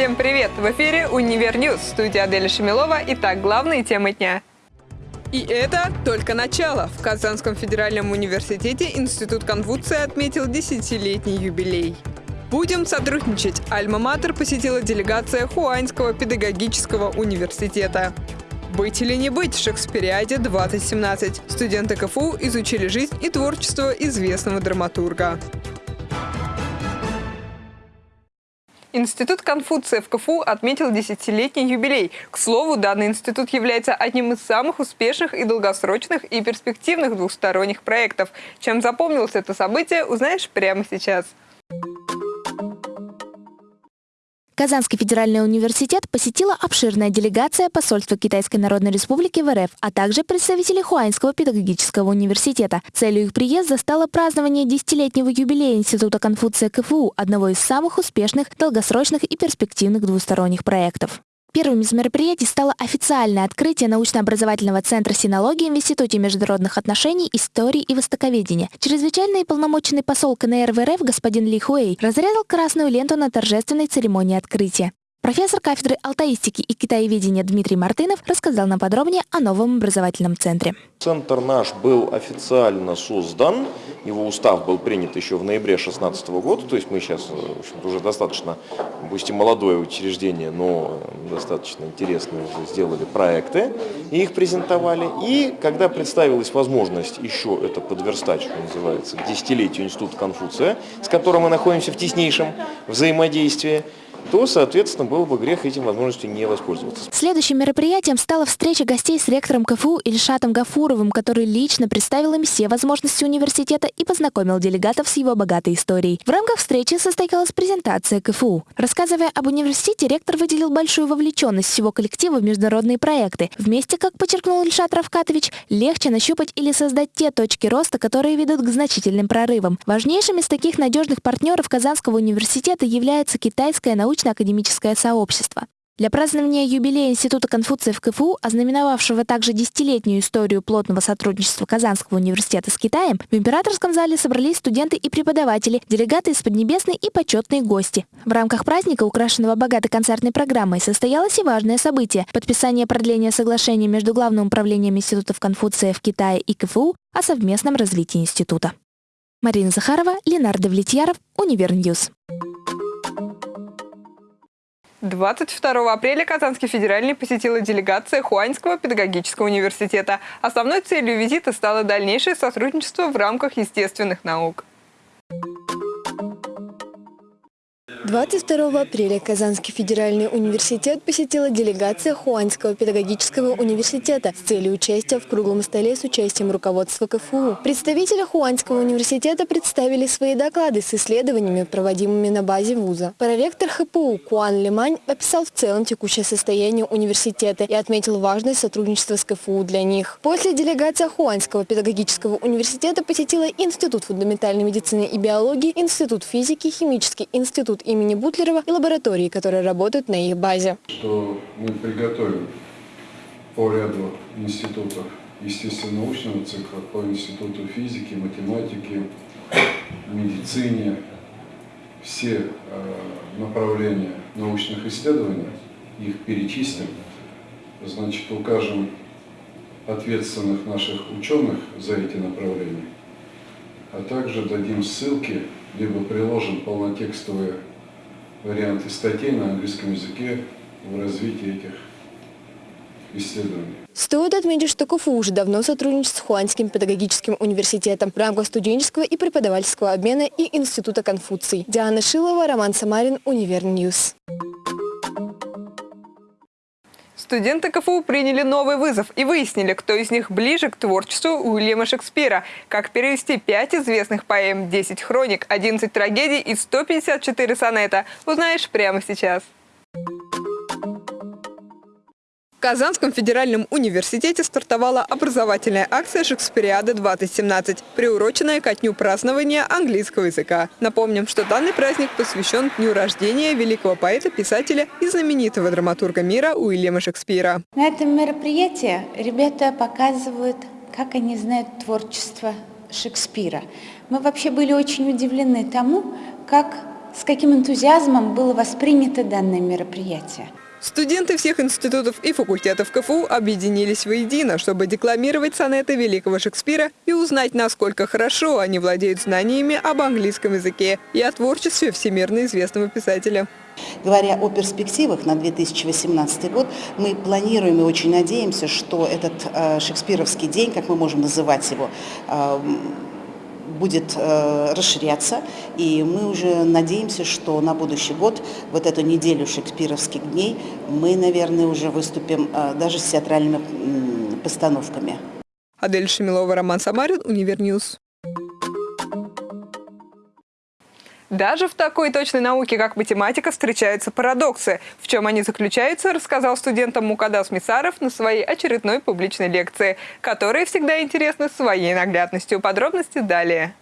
Всем привет! В эфире «Univer News», студия Аделя Шамилова. Итак, главные темы дня. И это только начало. В Казанском федеральном университете Институт Конфуция отметил десятилетний юбилей. Будем сотрудничать. Альма-Матер посетила делегация Хунаньского педагогического университета. «Быть или не быть» в Шекспириаде 2017. Студенты КФУ изучили жизнь и творчество известного драматурга. Институт Конфуция в КФУ отметил десятилетний юбилей. К слову, данный институт является одним из самых успешных и долгосрочных и перспективных двухсторонних проектов. Чем запомнилось это событие, узнаешь прямо сейчас. Казанский федеральный университет посетила обширная делегация посольства Китайской Народной Республики в РФ, а также представители Хуаньского педагогического университета. Целью их приезда стало празднование десятилетнего юбилея Института Конфуция КФУ, одного из самых успешных, долгосрочных и перспективных двусторонних проектов. Первым из мероприятий стало официальное открытие научно-образовательного центра синологии в Институте международных отношений, истории и востоковедения. Чрезвычайный и полномоченный посол КНР в РФ господин Ли Хуэй разрезал красную ленту на торжественной церемонии открытия. Профессор кафедры алтаистики и китаеведения Дмитрий Мартынов рассказал нам подробнее о новом образовательном центре. Центр наш был официально создан, его устав был принят еще в ноябре 2016 года, то есть мы сейчас в уже достаточно, пусть и молодое учреждение, но достаточно интересные уже сделали проекты и их презентовали. И когда представилась возможность еще это подверстать, что называется, к десятилетию Института Конфуция, с которым мы находимся в теснейшем взаимодействии, то, соответственно, было бы грех этим возможностью не воспользоваться. Следующим мероприятием стала встреча гостей с ректором КФУ Ильшатом Гафуровым, который лично представил им все возможности университета и познакомил делегатов с его богатой историей. В рамках встречи состоялась презентация КФУ. Рассказывая об университете, ректор выделил большую вовлеченность всего коллектива в международные проекты. Вместе, как подчеркнул Ильшат Равкатович, легче нащупать или создать те точки роста, которые ведут к значительным прорывам. Важнейшим из таких надежных партнеров Казанского университета является китайская наука научно-академическое сообщество. Для празднования юбилея Института Конфуция в КФУ, ознаменовавшего также десятилетнюю историю плотного сотрудничества Казанского университета с Китаем, в императорском зале собрались студенты и преподаватели, делегаты из Поднебесной и почетные гости. В рамках праздника, украшенного богатой концертной программой, состоялось и важное событие – подписание продления соглашения между Главным управлением Институтов Конфуция в Китае и КФУ о совместном развитии института. Марина Захарова, Ленар Давлетьяров, Универ News. 22 апреля Казанский федеральный посетила делегация Хунаньского педагогического университета. Основной целью визита стало дальнейшее сотрудничество в рамках естественных наук. 22 апреля Казанский федеральный университет посетила делегация Хунаньского педагогического университета с целью участия в круглом столе с участием руководства КФУ. Представители Хунаньского университета представили свои доклады с исследованиями, проводимыми на базе вуза. Проректор ХПУ Куан Лимань описал в целом текущее состояние университета и отметил важность сотрудничества с КФУ для них. После делегация Хуанского педагогического университета посетила Институт фундаментальной медицины и биологии, Институт физики, Химический институт имени имени Бутлерова и лаборатории, которые работают на их базе. Что мы приготовим по ряду институтов естественно-научного цикла, по институту физики, математики, медицине, все э, направления научных исследований, их перечислим, значит, укажем ответственных наших ученых за эти направления, а также дадим ссылки, либо приложим полнотекстовые варианты статей на английском языке в развитии этих исследований. Стоит отметить, что КФУ уже давно сотрудничает с Хуанским педагогическим университетом в рамках студенческого и преподавательского обмена и Института Конфуций. Диана Шилова, Роман Самарин, Универ News. Студенты КФУ приняли новый вызов и выяснили, кто из них ближе к творчеству Уильяма Шекспира. Как перевести пять известных поэм, 10 хроник, 11 трагедий и 154 сонета, узнаешь прямо сейчас. В Казанском федеральном университете стартовала образовательная акция «Шекспириада-2017», приуроченная ко дню празднования английского языка. Напомним, что данный праздник посвящен дню рождения великого поэта, писателя и знаменитого драматурга мира Уильяма Шекспира. На этом мероприятии ребята показывают, как они знают творчество Шекспира. Мы вообще были очень удивлены тому, как с каким энтузиазмом было воспринято данное мероприятие. Студенты всех институтов и факультетов КФУ объединились воедино, чтобы декламировать сонеты великого Шекспира и узнать, насколько хорошо они владеют знаниями об английском языке и о творчестве всемирно известного писателя. Говоря о перспективах на 2018 год, мы планируем и очень надеемся, что этот э, шекспировский день, как мы можем называть его, э, будет э, расширяться, и мы уже надеемся, что на будущий год, вот эту неделю шекспировских дней, мы, наверное, уже выступим э, даже с театральными постановками. Адель Шамилова, Роман Самарин, Универ News. Даже в такой точной науке, как математика, встречаются парадоксы. В чем они заключаются, рассказал студентам Мукадас Мисаров на своей очередной публичной лекции, которые всегда интересны своей наглядностью. Подробности далее.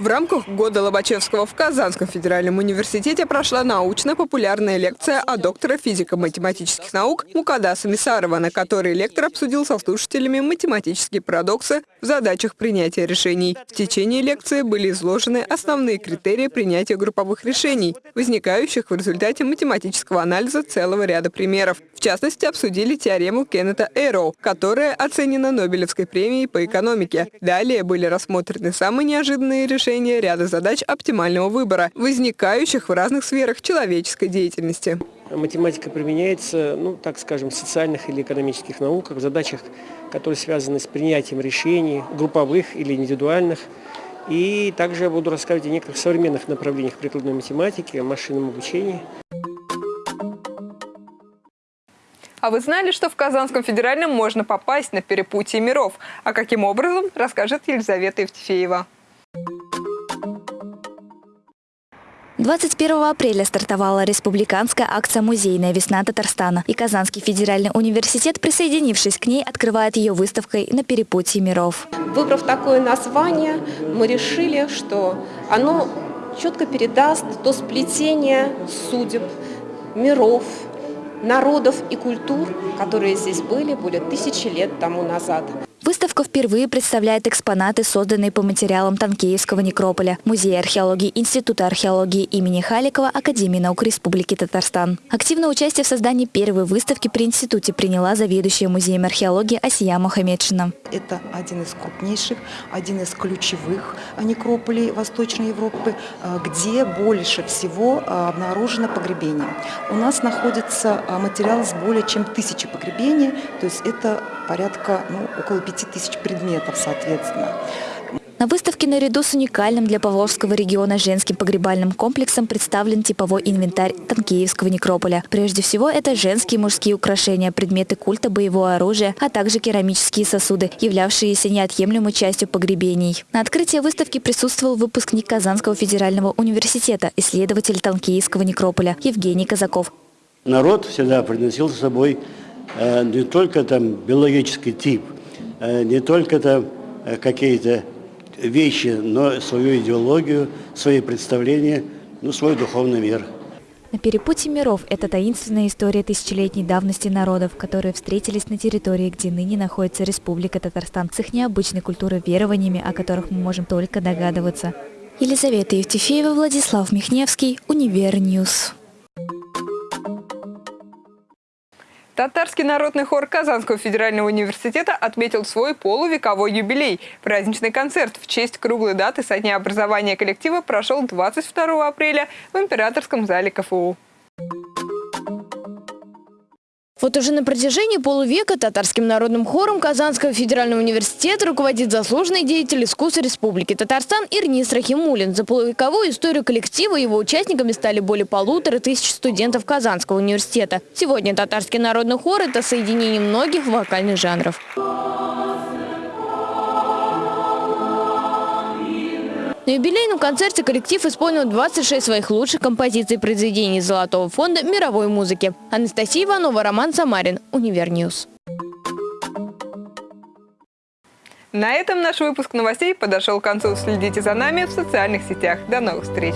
В рамках года Лобачевского в Казанском федеральном университете прошла научно-популярная лекция о доктора физико-математических наук Мукадаса Мисарова, на которой лектор обсудил со слушателями математические парадоксы в задачах принятия решений. В течение лекции были изложены основные критерии принятия групповых решений, возникающих в результате математического анализа целого ряда примеров. В частности, обсудили теорему Кеннета Эйроу, которая оценена Нобелевской премией по экономике. Далее были рассмотрены самые неожиданные решения решения ряда задач оптимального выбора, возникающих в разных сферах человеческой деятельности. Математика применяется, ну, так скажем, в социальных или экономических науках, в задачах, которые связаны с принятием решений, групповых или индивидуальных. И также я буду рассказывать о некоторых современных направлениях прикладной математики, о машинном обучении. А вы знали, что в Казанском федеральном можно попасть на перепутье миров? А каким образом, расскажет Елизавета Евтефеева. 21 апреля стартовала республиканская акция «Музейная весна Татарстана». И Казанский федеральный университет, присоединившись к ней, открывает ее выставкой «На перепутье миров». Выбрав такое название, мы решили, что оно четко передаст то сплетение судеб, миров, народов и культур, которые здесь были более тысячи лет тому назад. Выставка впервые представляет экспонаты, созданные по материалам Танкеевского некрополя, Музея археологии Института археологии имени Халикова Академии наук Республики Татарстан. Активное участие в создании первой выставки при институте приняла заведующая музеем археологии Асия Мухаммедшина. Это один из крупнейших, один из ключевых некрополей Восточной Европы, э, где больше всего э, обнаружено погребение. У нас находится материал с более чем тысячи погребений, то есть это порядка ну, около 5000 предметов, соответственно. На выставке наряду с уникальным для Павловского региона женским погребальным комплексом представлен типовой инвентарь Танкеевского некрополя. Прежде всего, это женские и мужские украшения, предметы культа, боевого оружия, а также керамические сосуды, являвшиеся неотъемлемой частью погребений. На открытии выставки присутствовал выпускник Казанского федерального университета, исследователь Танкеевского некрополя Евгений Казаков. Народ всегда приносил с собой не только там биологический тип, э, не только там э, какие-то вещи, но свою идеологию, свои представления, ну, свой духовный мир. На перепутье миров – это таинственная история тысячелетней давности народов, которые встретились на территории, где ныне находится Республика Татарстан, с их необычной культурой верованиями, о которых мы можем только догадываться. Елизавета Евтефеева, Владислав Михневский, Универ News. Татарский народный хор Казанского федерального университета отметил свой полувековой юбилей. Праздничный концерт в честь круглой даты со дня образования коллектива прошел 22 апреля в Императорском зале КФУ. Вот уже на протяжении полувека татарским народным хором Казанского федерального университета руководит заслуженный деятель искусства Республики Татарстан Ирнис Рахимулин. За полувековую историю коллектива его участниками стали более полутора тысяч студентов Казанского университета. Сегодня татарский народный хор – это соединение многих вокальных жанров. На юбилейном концерте коллектив исполнил 26 своих лучших композиций произведений Золотого фонда мировой музыки. Анастасия Иванова, Роман Самарин, Универ News. На этом наш выпуск новостей подошел к концу. Следите за нами в социальных сетях. До новых встреч!